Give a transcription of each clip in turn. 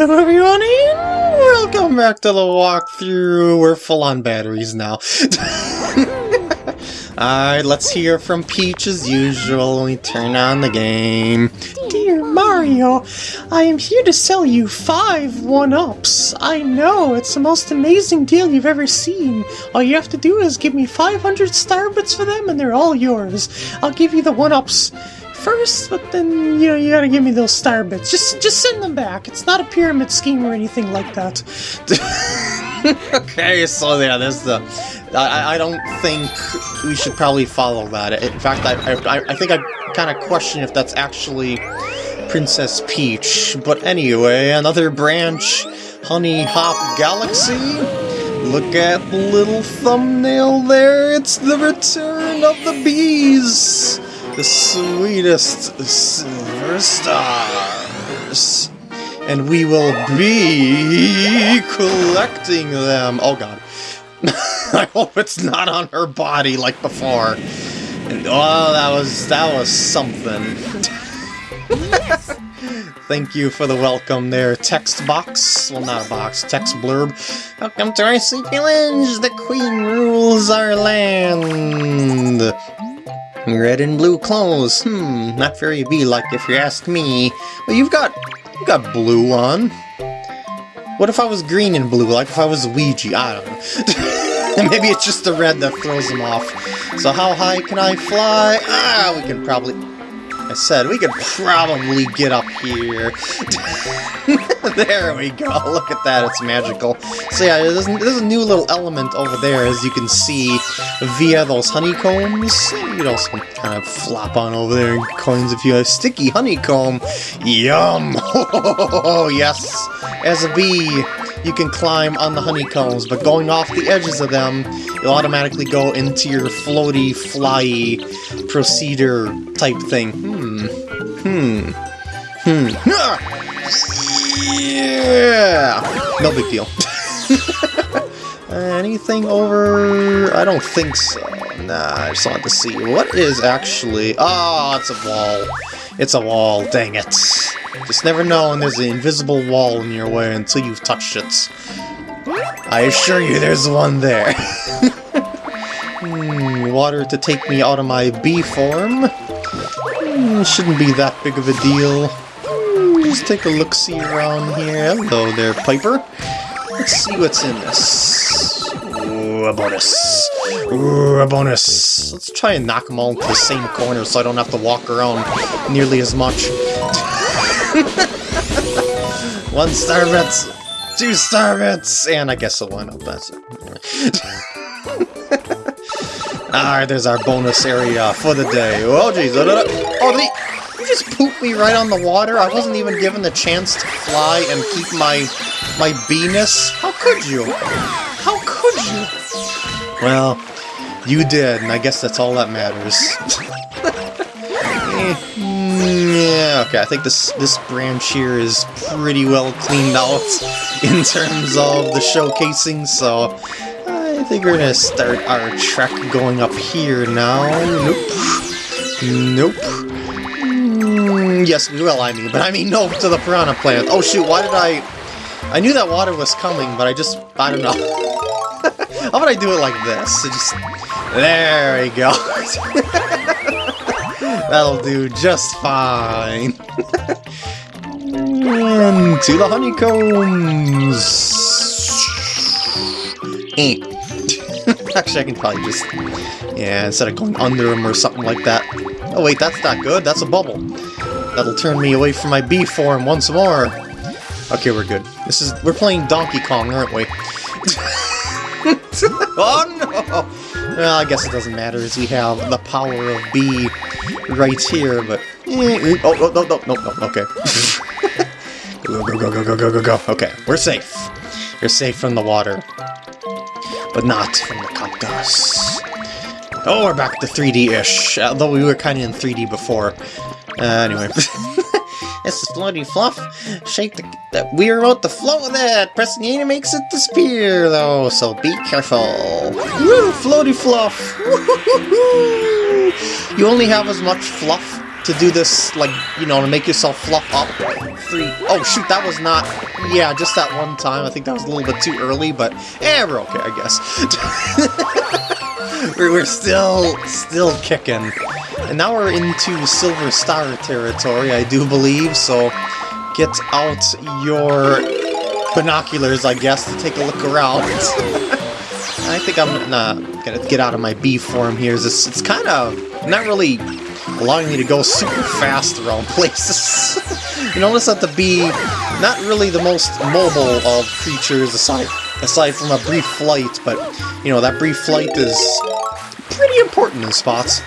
Hello everyone welcome back to the walkthrough. We're full on batteries now. Alright, let's hear from Peach as usual. We turn on the game. Dear Mario, I am here to sell you five one-ups. I know, it's the most amazing deal you've ever seen. All you have to do is give me 500 starbits for them and they're all yours. I'll give you the one-ups first, but then you know you gotta give me those star bits. Just just send them back. It's not a pyramid scheme or anything like that. okay, so yeah, there's the. Uh, I, I don't think we should probably follow that. In fact, I I, I think I kind of question if that's actually Princess Peach. But anyway, another branch, Honeyhop Galaxy. Look at the little thumbnail there. It's the return of the bees the sweetest silver stars. And we will be collecting them. Oh god. I hope it's not on her body like before. And, oh, that was that was something. Thank you for the welcome there, text box. Well, not a box, text blurb. Welcome to our secret village. The queen rules our land. Red and blue clothes. Hmm, not very bee-like if you ask me. But you've got you got blue on. What if I was green and blue, like if I was Ouija? I don't know. Maybe it's just the red that throws them off. So how high can I fly? Ah, we can probably... I said, we could probably get up here. there we go, look at that, it's magical. So yeah, there's, there's a new little element over there, as you can see, via those honeycombs. You can also kind of flop on over there and coins if you have sticky honeycomb. Yum! Oh, yes! As a bee, you can climb on the honeycombs, but going off the edges of them, you'll automatically go into your floaty, flyy, procedure type thing. Yeah! No big deal. Anything over... I don't think so. Nah, I just wanted to see. What is actually... Oh, it's a wall. It's a wall, dang it. Just never know when there's an invisible wall in your way until you've touched it. I assure you there's one there. hmm, water to take me out of my bee form. Hmm, shouldn't be that big of a deal. Hmm, just take a look-see around here. Hello there, Piper. Let's see what's in this. Ooh, a bonus. Ooh, a bonus. Let's try and knock them all into the same corner so I don't have to walk around nearly as much. One star bits, two star bits, and I guess a one up. That's it. Alright, there's our bonus area for the day. Oh, jeez. Oh, did he, you just poop me right on the water? I wasn't even given the chance to fly and keep my my beeness. How could you? How could you? Well, you did, and I guess that's all that matters. yeah, okay, I think this this branch here is pretty well cleaned out in terms of the showcasing, so I think we're gonna start our trek going up here now. Nope. Nope. Mm, yes, well, I mean, but I mean no to the piranha plant. Oh shoot, why did I... I knew that water was coming, but I just... I don't know. How about I do it like this? just... There we go. That'll do just fine. and to the honeycombs. Eh. Actually, I can probably just... Yeah, instead of going under them or something like that. Oh wait, that's not good. That's a bubble. That'll turn me away from my bee form once more. Okay, we're good. This is... We're playing Donkey Kong, aren't we? oh no! Well, I guess it doesn't matter as we have the power of B right here, but... Eh, oh, oh, no, no, no, no, okay. go, go, go, go, go, go, go, go. Okay, we're safe. You're safe from the water. But not from the cactus. Oh, we're back to 3D-ish, although we were kind of in 3D before. Uh, anyway. This is floaty fluff. Shake the, the weir about the float with it. Pressing E makes it disappear, though, so be careful. Woo, floaty fluff. you only have as much fluff to do this, like, you know, to make yourself fluff up. Three. Oh, shoot, that was not... Yeah, just that one time. I think that was a little bit too early, but... Eh, we're okay, I guess. we're, still, still kicking. And now we're into Silver Star territory, I do believe, so get out your binoculars, I guess, to take a look around. I think I'm uh, gonna get out of my bee form here. It's, it's kind of not really allowing me to go super fast around places. you notice that the bee, not really the most mobile of creatures aside aside from a brief flight, but you know that brief flight is pretty important in spots.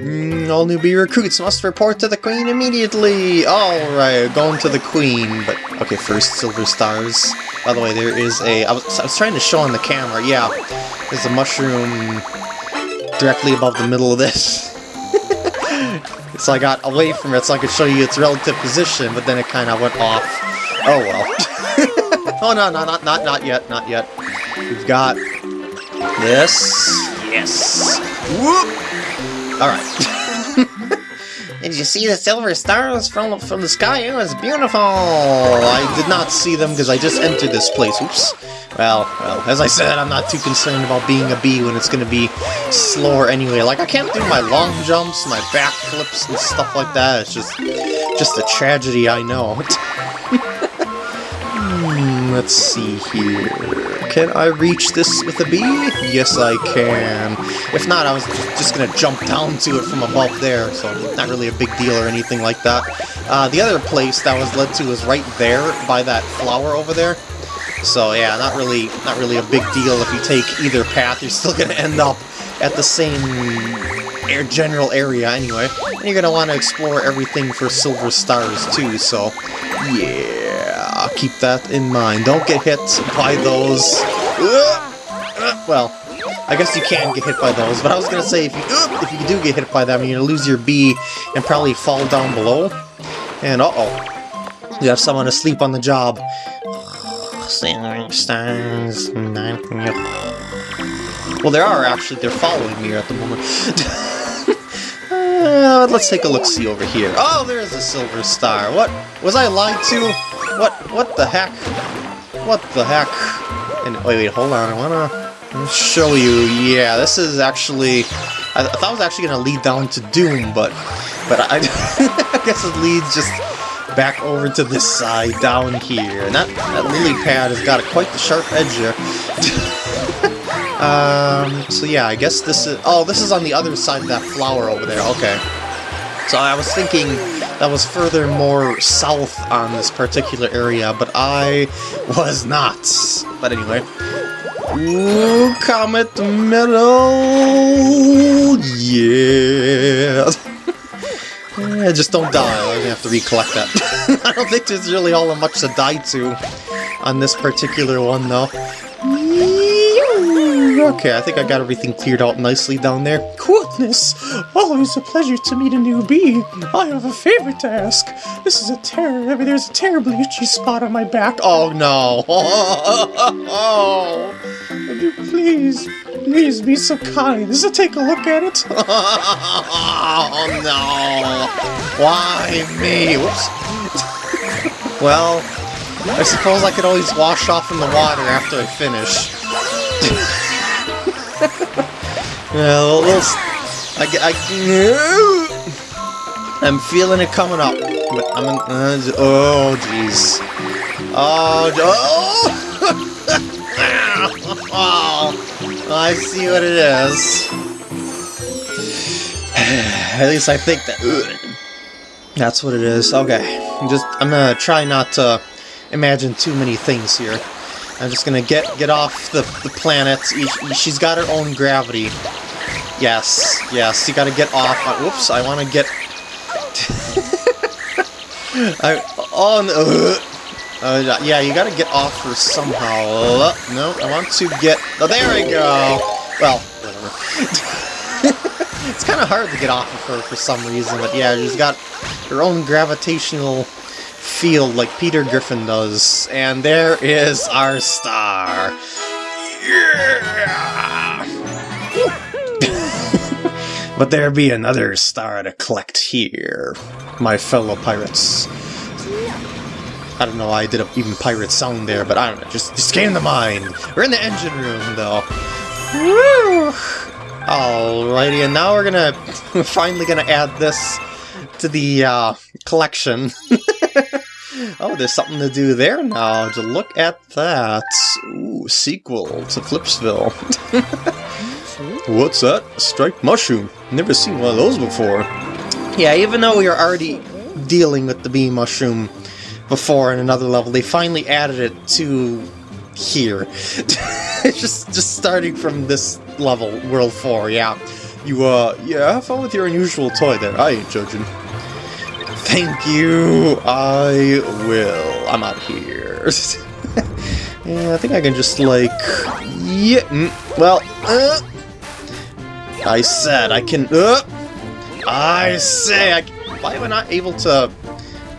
Mm, all new bee recruits must report to the queen immediately! Alright, going to the queen, but okay, first silver stars. By the way, there is a... I was, I was trying to show on the camera, yeah. There's a mushroom directly above the middle of this. so I got away from it so I could show you its relative position, but then it kind of went off. Oh well. oh no, no, not, not, not yet, not yet. We've got this. Yes. Whoop! Alright. Did you see the silver stars from, from the sky? It was beautiful! I did not see them because I just entered this place. Oops. Well, well, as I said, I'm not too concerned about being a bee when it's going to be slower anyway. Like, I can't do my long jumps, my back flips, and stuff like that. It's just, just a tragedy, I know. hmm, let's see here. Can I reach this with a bee? Yes, I can. If not, I was just to jump down to it from above there, so not really a big deal or anything like that. Uh, the other place that was led to was right there, by that flower over there. So yeah, not really, not really a big deal if you take either path. You're still to end up at the same air general area anyway. And you're to want to explore everything for silver stars too, so yeah, keep that in mind. Don't get hit by those. Well, I guess you can get hit by those, but I was to say, if you if you do get hit by them, you're to lose your bee and probably fall down below. And uh-oh, you have someone asleep on the job. Well, there are actually. They're following me at the moment. uh, let's take a look-see over here. Oh, there's a silver star. What? Was I lied to? What? What the heck? What the heck? And wait, wait, hold on. I wanna show you. Yeah, this is actually. I, th I thought I was actually gonna lead down to Doom, but but I, I guess it leads just back over to this side down here. And that, that lily pad has got a, quite the sharp edge here. um, so yeah, I guess this is... Oh, this is on the other side of that flower over there. Okay. So I was thinking that was further more south on this particular area, but I was not. But anyway. Ooh, Comet Medal! Yeah! Just don't die. I'm gonna have to recollect that. I don't think there's really all that much to die to on this particular one, though. Okay, I think I got everything cleared out nicely down there. Goodness! Always a pleasure to meet a new bee. I have a favor to ask. This is a terror. I mean, there's a terribly itchy spot on my back. Oh, no. Oh, would you please, please be so kind as to take a look at it? oh, no. Why me? Whoops. well, I suppose I could always wash off in the water after I finish. yeah, well, little, I, I, I'm feeling it coming up. But I'm in, uh, oh, jeez. Oh, oh! oh! I see what it is. At least I think that... That's what it is. Okay. I'm just, I'm gonna try not to imagine too many things here. I'm just gonna get get off the, the planet. She's got her own gravity. Yes, yes, you gotta get off. Uh, whoops, I wanna get... I, oh, no. Uh, yeah, you gotta get off her somehow. Uh, no, I want to get... Oh, there we go! Well, whatever. it's kind of hard to get off of her for some reason, but yeah, she's got her own gravitational field like Peter Griffin does. And there is our star. Yeah! But there be another star to collect here, my fellow pirates. I don't know why I did a even pirate song there, but I don't know, just, just came to mind. We're in the engine room, though. Woo! Alrighty, and now we're gonna, finally gonna add this to the uh, collection. oh, there's something to do there now. To look at that. Ooh, sequel to Flipsville. What's that? A striped mushroom. Never seen one of those before. Yeah, even though we were already dealing with the bee mushroom before in another level, they finally added it to here. just just starting from this level, World 4, yeah. You, uh, yeah, have fun with your unusual toy there. I ain't judging. Thank you, I will. I'm out here. yeah, I think I can just, like... Yeah, mm, well, uh, I said I can... Uh, I say I... Why am I not able to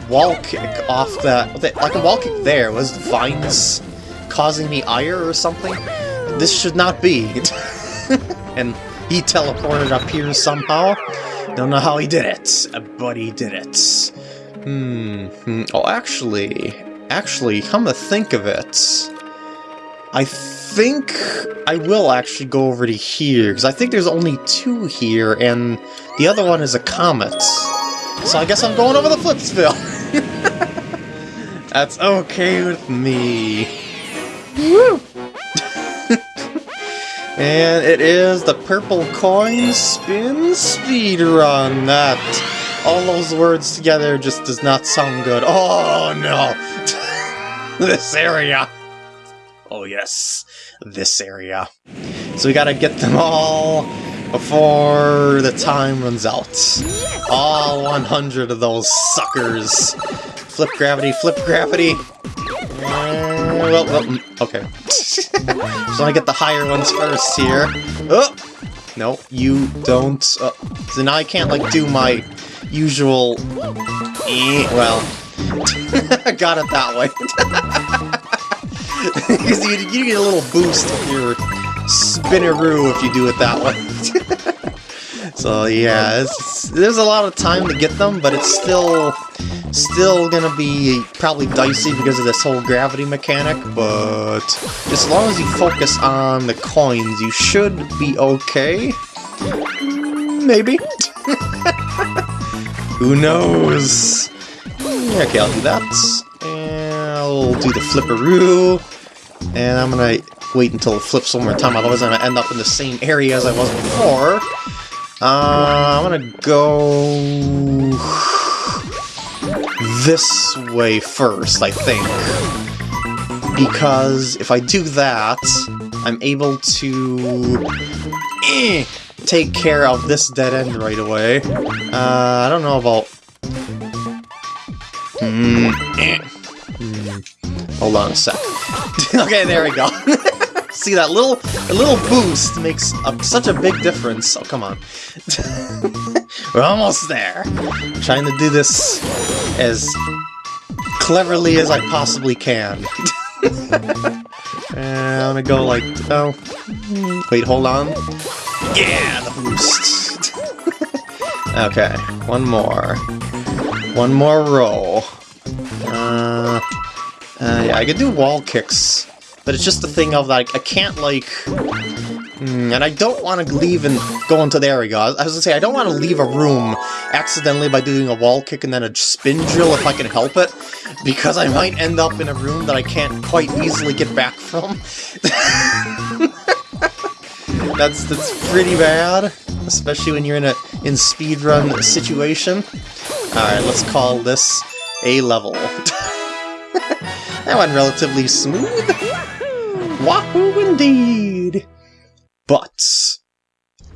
wall kick off that... Like a wall kick there. Was vines causing me ire or something? This should not be. and he teleported up here somehow. Don't know how he did it, but he did it. Hmm. hmm. Oh, actually... Actually, come to think of it... I think I will actually go over to here, because I think there's only two here, and the other one is a comet. So I guess I'm going over the Flipsville. That's okay with me. Woo! and it is the purple coin spin speed run. That all those words together just does not sound good. Oh no! this area. Oh yes, this area. So we gotta get them all before the time runs out. All 100 of those suckers. Flip gravity, flip gravity. Uh, well, well, mm, okay. so I get the higher ones first here. Oh! No, you don't. Uh, so now I can't, like, do my usual... Eh, well... I got it that way. Because you, you get a little boost if you're spinneroo if you do it that way. so yeah, there's a lot of time to get them, but it's still still gonna be probably dicey because of this whole gravity mechanic, but as long as you focus on the coins, you should be okay. Mm, maybe. Who knows? Okay, I'll do that. And I'll do the flipperoo, and I'm gonna wait until it flips one more time, otherwise I'm gonna end up in the same area as I was before. Uh, I'm gonna go this way first, I think. Because if I do that, I'm able to eh, take care of this dead end right away. Uh, I don't know about... Mm. Hold on a sec. okay, there we go. See that little a little boost makes a, such a big difference. Oh come on, we're almost there. I'm trying to do this as cleverly as I possibly can. and I'm gonna go like oh wait hold on yeah the boost. okay, one more, one more row. Yeah, I can do wall kicks, but it's just the thing of, like, I can't, like... Mm, and I don't want to leave and go into... There we go. I was gonna say, I don't want to leave a room accidentally by doing a wall kick and then a spin drill if I can help it, because I might end up in a room that I can't quite easily get back from. that's, that's pretty bad, especially when you're in a in speedrun situation. Alright, let's call this a level. that went relatively smooth. Wahoo indeed! But,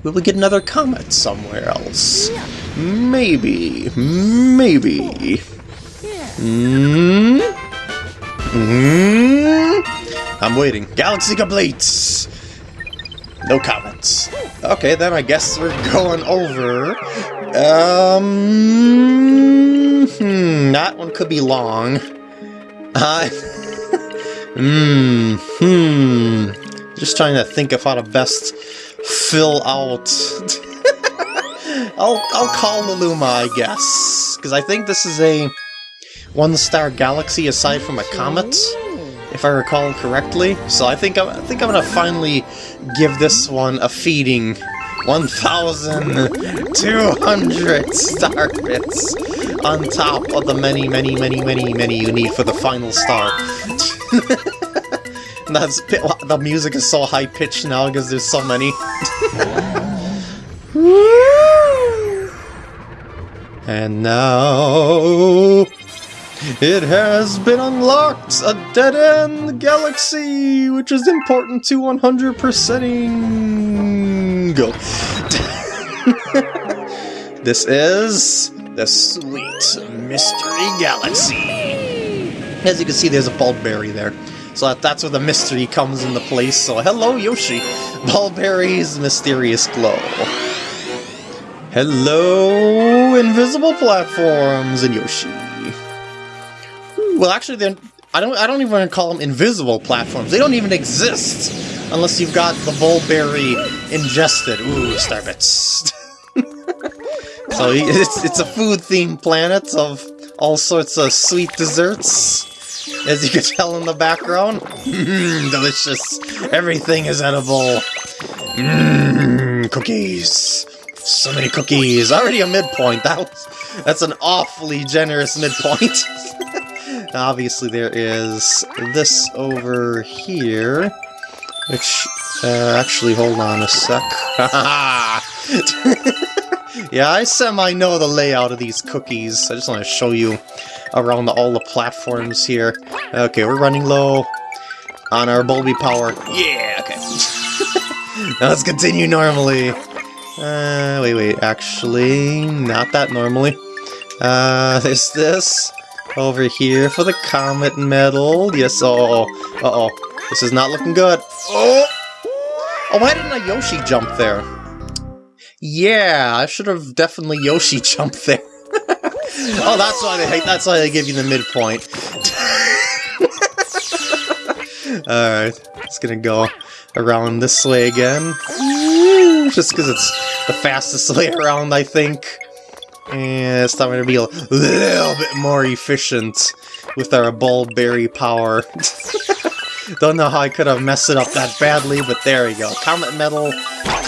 will we get another comet somewhere else? Maybe, maybe. Mm? Mm? I'm waiting. Galaxy complete! No comments. Okay, then I guess we're going over. Um, hmm, that one could be long. Uh, hmm, hmm. Just trying to think of how to best fill out I'll, I'll call Liluma, I guess. Because I think this is a one-star galaxy aside from a comet, if I recall correctly. So I think I'm, I think I'm gonna finally give this one a feeding 1,200 star bits on top of the many, many, many, many, many you need for the final star. That's the music is so high pitched now because there's so many. and now it has been unlocked! A dead-end galaxy, which is important to 100%ing. Go. this is the Sweet Mystery Galaxy. As you can see, there's a Bulb Berry there. So that's where the mystery comes into place. So hello, Yoshi. Bulb Berry's mysterious glow. Hello, invisible platforms and Yoshi. Well, actually, then I don't. I don't even call them invisible platforms. They don't even exist unless you've got the Bulb Berry ingested. Ooh, starbits. so it's it's a food-themed planet of all sorts of sweet desserts. As you can tell in the background, mmm, delicious. Everything is edible. Mmm, cookies. So many cookies. Already a midpoint. That was, that's an awfully generous midpoint. Obviously there is this over here, uh, actually, hold on a sec. yeah, I semi-know the layout of these cookies. I just want to show you around the, all the platforms here. Okay, we're running low on our Bulby power. Yeah, okay. now let's continue normally. Uh, wait, wait, actually, not that normally. Uh, is this over here for the Comet Medal? Yes, oh, uh-oh. This is not looking good. Oh! Oh, why didn't a Yoshi jump there? Yeah, I should have definitely Yoshi jumped there. oh, that's why they that's why they give you the midpoint. Alright, it's gonna go around this way again. Just because it's the fastest way around, I think. And it's time to be a little bit more efficient with our Bulb Berry power. Don't know how I could have messed it up that badly, but there we go. Comet Medal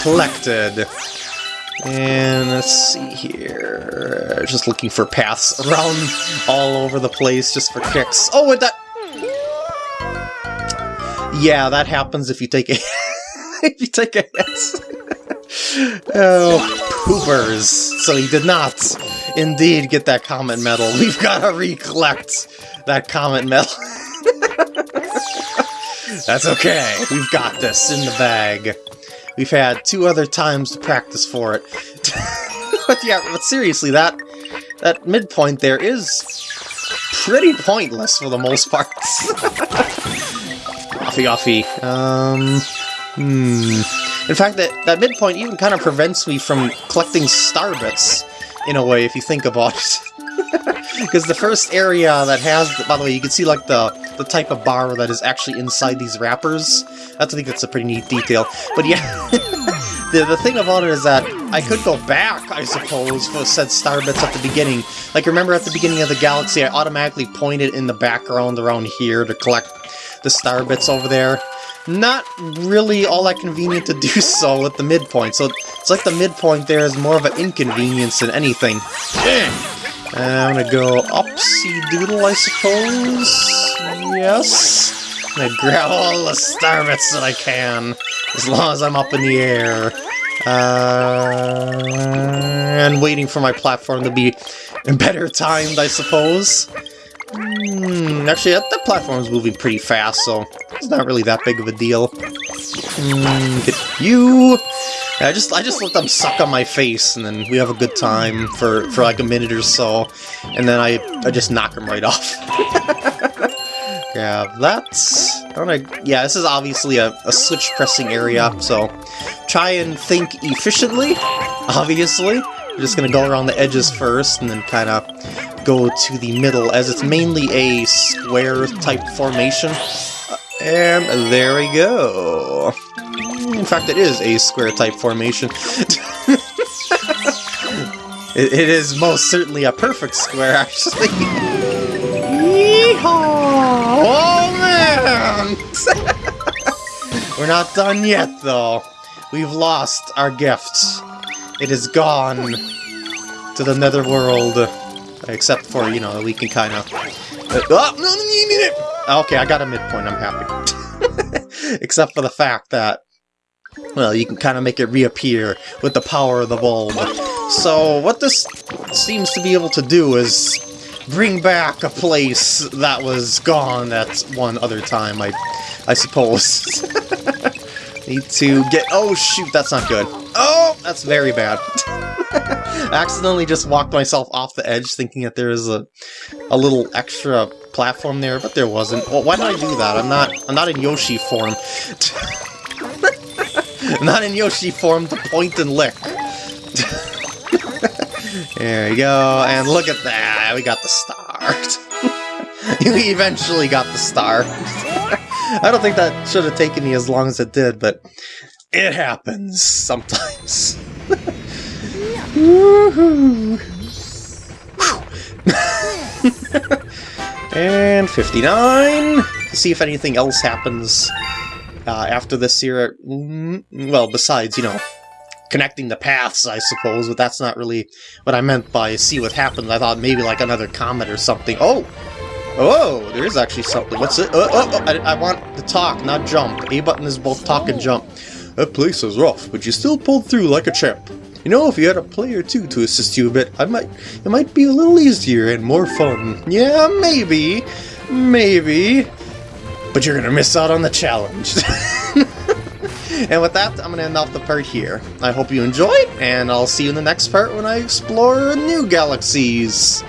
collected. And let's see here. Just looking for paths around all over the place just for kicks. Oh, with that... Yeah, that happens if you take a... if you take a hit. oh, poopers. So he did not indeed get that Comet Medal. We've got to recollect that Comet Medal. That's okay. We've got this in the bag. We've had two other times to practice for it. but yeah, but seriously, that that midpoint there is pretty pointless for the most part. offy offy. Um, hmm. In fact, that, that midpoint even kind of prevents me from collecting starbits, in a way, if you think about it. Because the first area that has, by the way, you can see like the, the type of bar that is actually inside these wrappers. That's, I think that's a pretty neat detail. But yeah, the, the thing about it is that I could go back, I suppose, for said star bits at the beginning. Like, remember at the beginning of the galaxy, I automatically pointed in the background around here to collect the star bits over there. Not really all that convenient to do so at the midpoint, so it's like the midpoint there is more of an inconvenience than anything. Eh, I'm gonna go upsy doodle, I suppose? Yes? I'm gonna grab all the star bits that I can, as long as I'm up in the air. Uh, and waiting for my platform to be in better timed, I suppose. Hmm, actually, that, that platform's moving pretty fast, so it's not really that big of a deal. Mm, get you! I just I just let them suck on my face, and then we have a good time for, for like a minute or so, and then I, I just knock them right off. yeah, that's... I wanna, yeah, this is obviously a, a switch pressing area, so try and think efficiently, obviously. We're just gonna go around the edges first, and then kind of go to the middle, as it's mainly a square-type formation. Uh, and there we go. In fact, it is a square-type formation. It, it is most certainly a perfect square, actually. Yeehaw! Oh man! We're not done yet, though. We've lost our gifts. It is gone to the netherworld. Except for, you know, we can kind of... Uh, oh, no, no, no, no, Okay, I got a midpoint, I'm happy. Except for the fact that, well, you can kind of make it reappear with the power of the bulb. So, what this seems to be able to do is bring back a place that was gone at one other time, I, I suppose. Need to get... Oh, shoot, that's not good. Oh, that's very bad. accidentally just walked myself off the edge thinking that there was a, a little extra platform there, but there wasn't. Well, why did I do that? I'm not I'm not in Yoshi form. Not in Yoshi form to point and lick. there we go, and look at that, we got the star. we eventually got the star. I don't think that should have taken me as long as it did, but it happens sometimes. and 59! To see if anything else happens uh, after this here. Mm, well, besides, you know, connecting the paths, I suppose, but that's not really what I meant by see what happens. I thought maybe like another comet or something. Oh! Oh, there is actually something. What's it? Oh, oh, oh I, I want to talk, not jump. A button is both talk and jump. That place is rough, but you still pulled through like a champ. You know, if you had a player two to assist you a bit, I might it might be a little easier and more fun. Yeah, maybe. Maybe. But you're gonna miss out on the challenge. and with that, I'm gonna end off the part here. I hope you enjoyed, and I'll see you in the next part when I explore new galaxies.